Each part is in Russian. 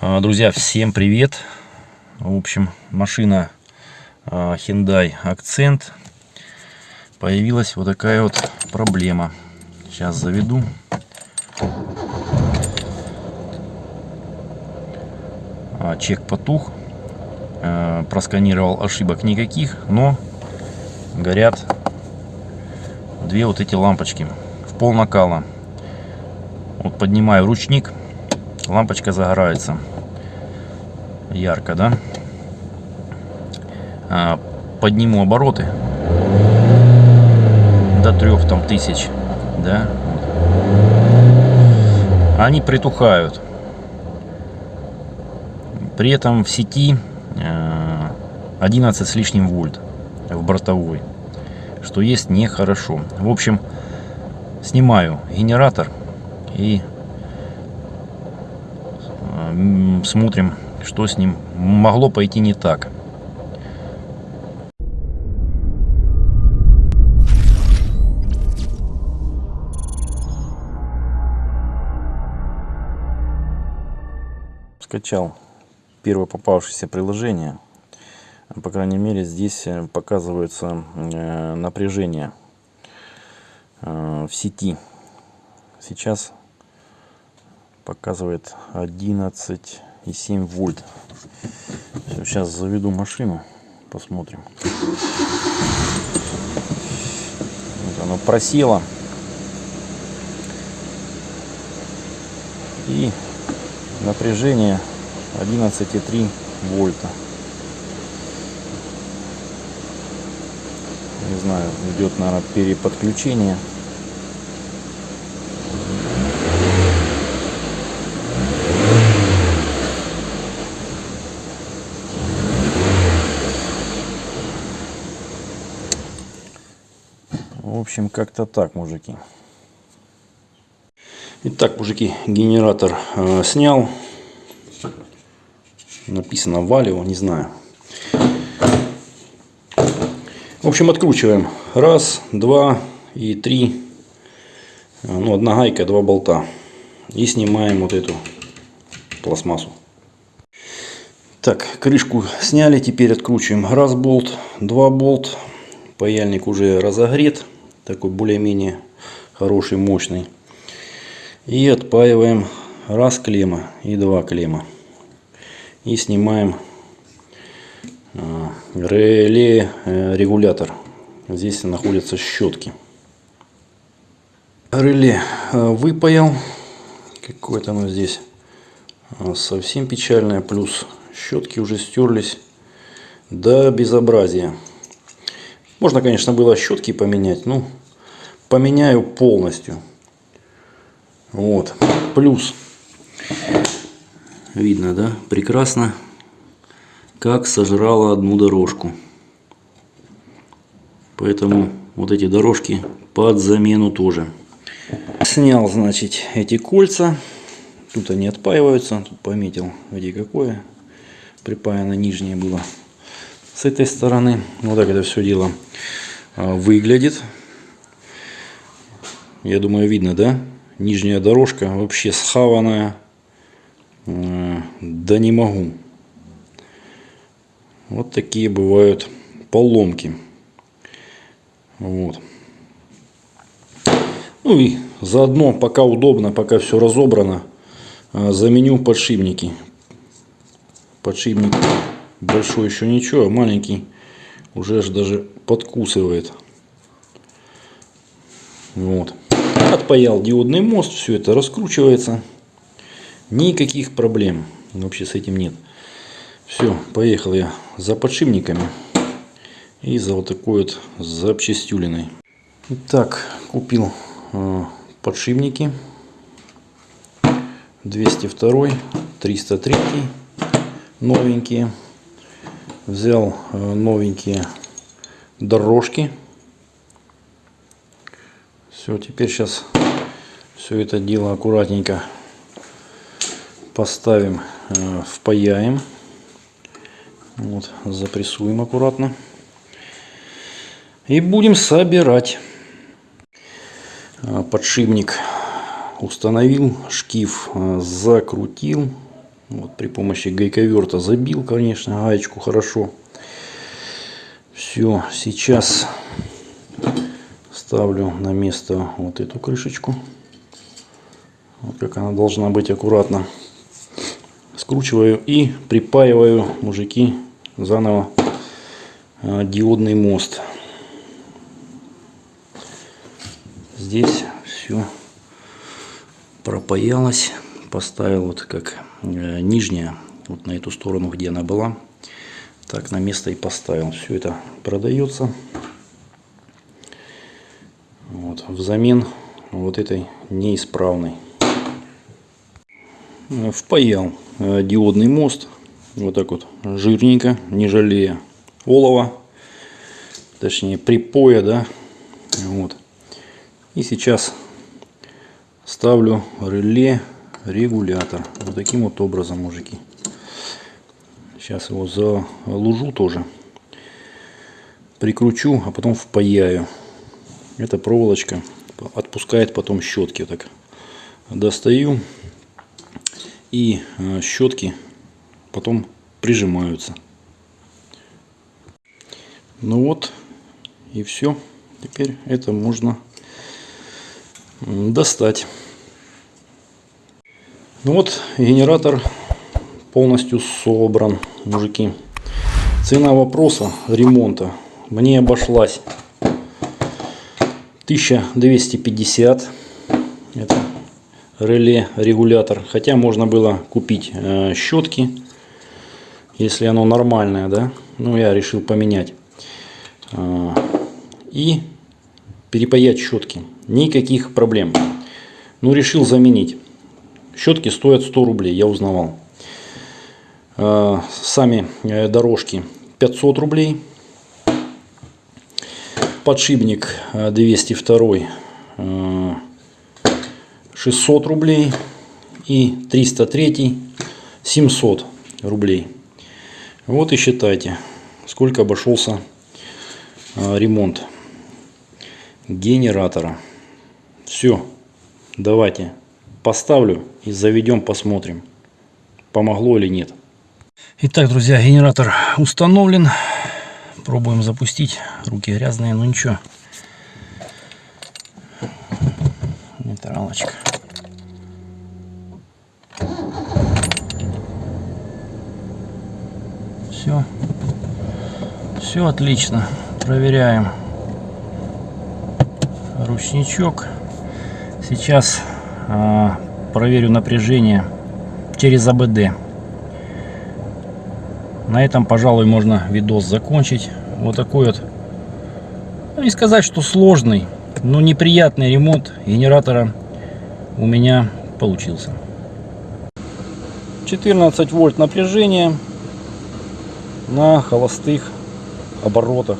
А, Друзья, всем привет! В общем, машина а, Hyundai Accent. Появилась вот такая вот проблема. Сейчас заведу. А, Чек потух. Просканировал ошибок никаких, но горят две вот эти лампочки в пол накала. Вот поднимаю ручник лампочка загорается ярко, да? А, подниму обороты до трех там тысяч, да? Они притухают. При этом в сети 11 с лишним вольт в бортовой, что есть нехорошо. В общем, снимаю генератор и смотрим, что с ним могло пойти не так. Скачал первое попавшееся приложение. По крайней мере, здесь э, показывается э, напряжение э, в сети. Сейчас показывает 11,7 вольт. Все, сейчас заведу машину, посмотрим. Вот оно просело. И напряжение 11,3 вольта. Не знаю, идет, наверное, переподключение. Общем, как-то так, мужики. Итак, мужики, генератор э, снял. Написано Валио, не знаю. В общем, откручиваем. Раз, два и три. Ну, одна гайка, два болта. И снимаем вот эту пластмассу. Так, крышку сняли. Теперь откручиваем. Раз болт, два болт. Паяльник уже разогрет такой более-менее хороший, мощный. И отпаиваем раз клемма и два клемма. И снимаем а, реле э, регулятор. Здесь находятся щетки. Реле э, выпаял. Какое-то оно здесь а, совсем печальное. Плюс щетки уже стерлись до безобразия. Можно, конечно, было щетки поменять, но поменяю полностью. Вот. Плюс. Видно, да? Прекрасно. Как сожрала одну дорожку. Поэтому вот эти дорожки под замену тоже. Снял, значит, эти кольца. Тут они отпаиваются. Тут пометил, где какое. Припаяно нижнее было с этой стороны. Вот так это все дело а, выглядит. Я думаю, видно, да? Нижняя дорожка вообще схаванная. Да не могу. Вот такие бывают поломки. Вот. Ну и заодно, пока удобно, пока все разобрано, а, заменю подшипники. Подшипник большой еще ничего, а маленький уже аж даже подкусывает. Вот. Отпаял диодный мост, все это раскручивается. Никаких проблем вообще с этим нет. Все, поехал я за подшипниками и за вот такой вот запчастюлиной. Итак, купил э, подшипники 202, 303 новенькие взял э, новенькие дорожки. Все, теперь сейчас все это дело аккуратненько поставим, э, впаяем. Вот, запрессуем аккуратно. И будем собирать. Э, подшипник установил, шкив закрутил. Вот при помощи гайковерта забил, конечно, гаечку хорошо. Все, сейчас ставлю на место вот эту крышечку. Вот как она должна быть аккуратно. Скручиваю и припаиваю, мужики, заново э, диодный мост. Здесь все пропаялось. Поставил вот как нижняя, вот на эту сторону, где она была. Так на место и поставил. Все это продается. Вот, взамен вот этой неисправной. Э, впаял э, диодный мост. Вот так вот жирненько, не жалея олова. Точнее припоя, да. Вот. И сейчас ставлю реле регулятор. Вот таким вот образом, мужики. Сейчас его залужу тоже. Прикручу, а потом впаяю. Эта проволочка отпускает потом щетки. Так достаю и э, щетки потом прижимаются. Ну вот и все. Теперь это можно достать. Ну вот генератор полностью собран, мужики. Цена вопроса ремонта мне обошлась 1250. Это реле регулятор. Хотя можно было купить э, щетки, если оно нормальное, да. Ну я решил поменять. Э, и перепаять щетки. Никаких проблем. Ну решил заменить. Щетки стоят 100 рублей, я узнавал. Э, сами э, дорожки 500 рублей подшипник 202 э, 600 рублей и 303 700 рублей. Вот и считайте, сколько обошелся ремонт генератора. Все, давайте поставлю и заведем, посмотрим, помогло или нет. Итак, друзья, генератор установлен. Пробуем запустить. Руки грязные, но ничего. Нейтралочка. Все. Все отлично. Проверяем ручничок. Сейчас проверю напряжение через АБД. На этом, пожалуй, можно видос закончить. Вот такой вот, ну, не сказать, что сложный, но неприятный ремонт генератора у меня получился. 14 вольт напряжения на холостых оборотах.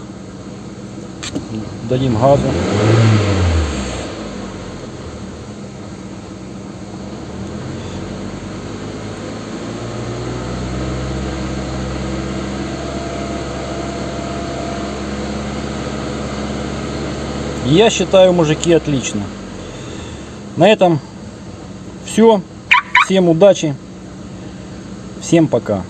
Дадим газу. Я считаю, мужики, отлично. На этом все. Всем удачи. Всем пока.